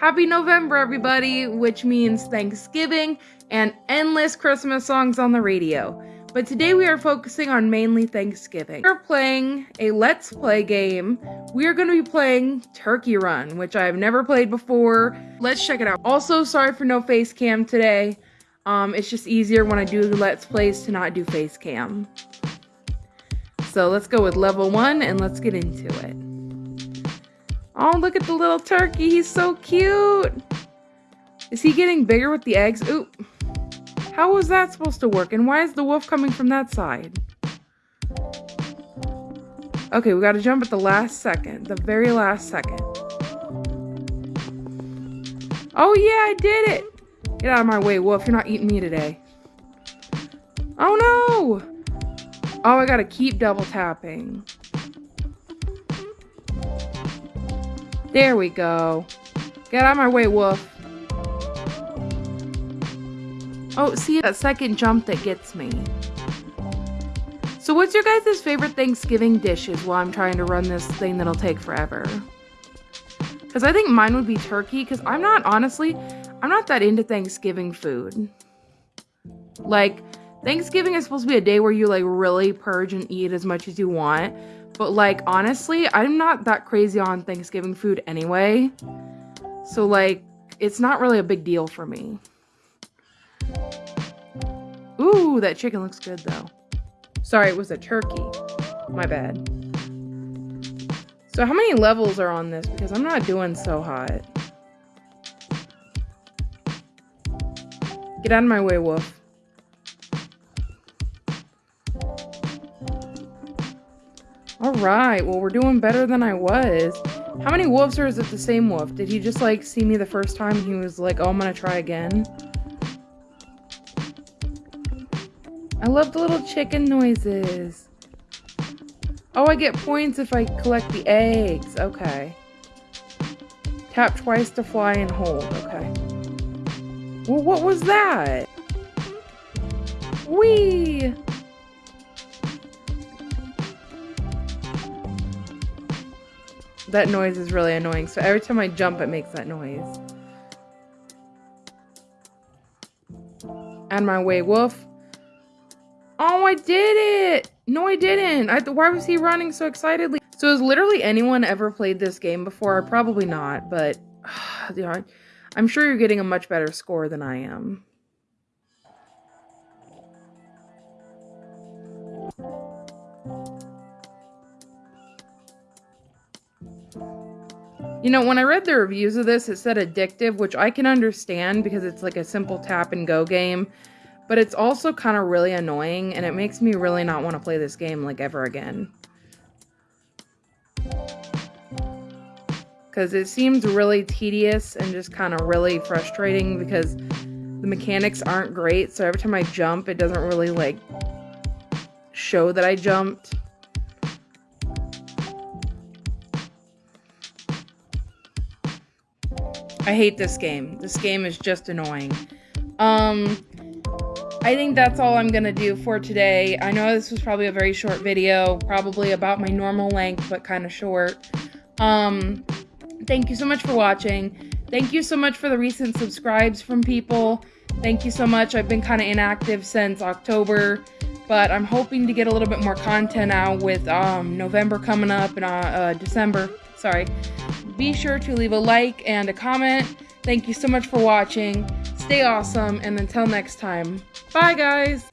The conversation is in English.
Happy November, everybody, which means Thanksgiving and endless Christmas songs on the radio. But today we are focusing on mainly Thanksgiving. We're playing a Let's Play game. We are going to be playing Turkey Run, which I have never played before. Let's check it out. Also, sorry for no face cam today. Um, it's just easier when I do Let's Plays to not do face cam. So let's go with level one and let's get into it. Oh, look at the little turkey. He's so cute. Is he getting bigger with the eggs? Ooh. How was that supposed to work? And why is the wolf coming from that side? Okay, we gotta jump at the last second. The very last second. Oh yeah, I did it! Get out of my way, wolf. You're not eating me today. Oh no! Oh, I gotta keep double tapping. There we go. Get out of my way, wolf. Oh, see that second jump that gets me. So what's your guys' favorite Thanksgiving dishes while I'm trying to run this thing that'll take forever? Because I think mine would be turkey, because I'm not, honestly, I'm not that into Thanksgiving food. Like, Thanksgiving is supposed to be a day where you, like, really purge and eat as much as you want. But, like, honestly, I'm not that crazy on Thanksgiving food anyway. So, like, it's not really a big deal for me. Ooh, that chicken looks good though. Sorry, it was a turkey. My bad. So how many levels are on this? Because I'm not doing so hot. Get out of my way, wolf. Alright, well we're doing better than I was. How many wolves or is it the same wolf? Did he just like see me the first time he was like, oh I'm gonna try again? I love the little chicken noises. Oh, I get points if I collect the eggs. Okay. Tap twice to fly and hold. Okay. Well, what was that? Wee! That noise is really annoying. So every time I jump, it makes that noise. And my way, wolf. Oh, I did it! No, I didn't. I, why was he running so excitedly? So has literally anyone ever played this game before? Probably not, but yeah, I'm sure you're getting a much better score than I am. You know, when I read the reviews of this, it said addictive, which I can understand because it's like a simple tap and go game but it's also kind of really annoying and it makes me really not want to play this game like ever again. Because it seems really tedious and just kind of really frustrating because the mechanics aren't great. So every time I jump, it doesn't really like show that I jumped. I hate this game. This game is just annoying. Um, I think that's all I'm going to do for today. I know this was probably a very short video, probably about my normal length, but kind of short. Um, thank you so much for watching. Thank you so much for the recent subscribes from people. Thank you so much. I've been kind of inactive since October, but I'm hoping to get a little bit more content out with um, November coming up and uh, uh, December. Sorry. Be sure to leave a like and a comment. Thank you so much for watching. Stay awesome, and until next time, bye guys!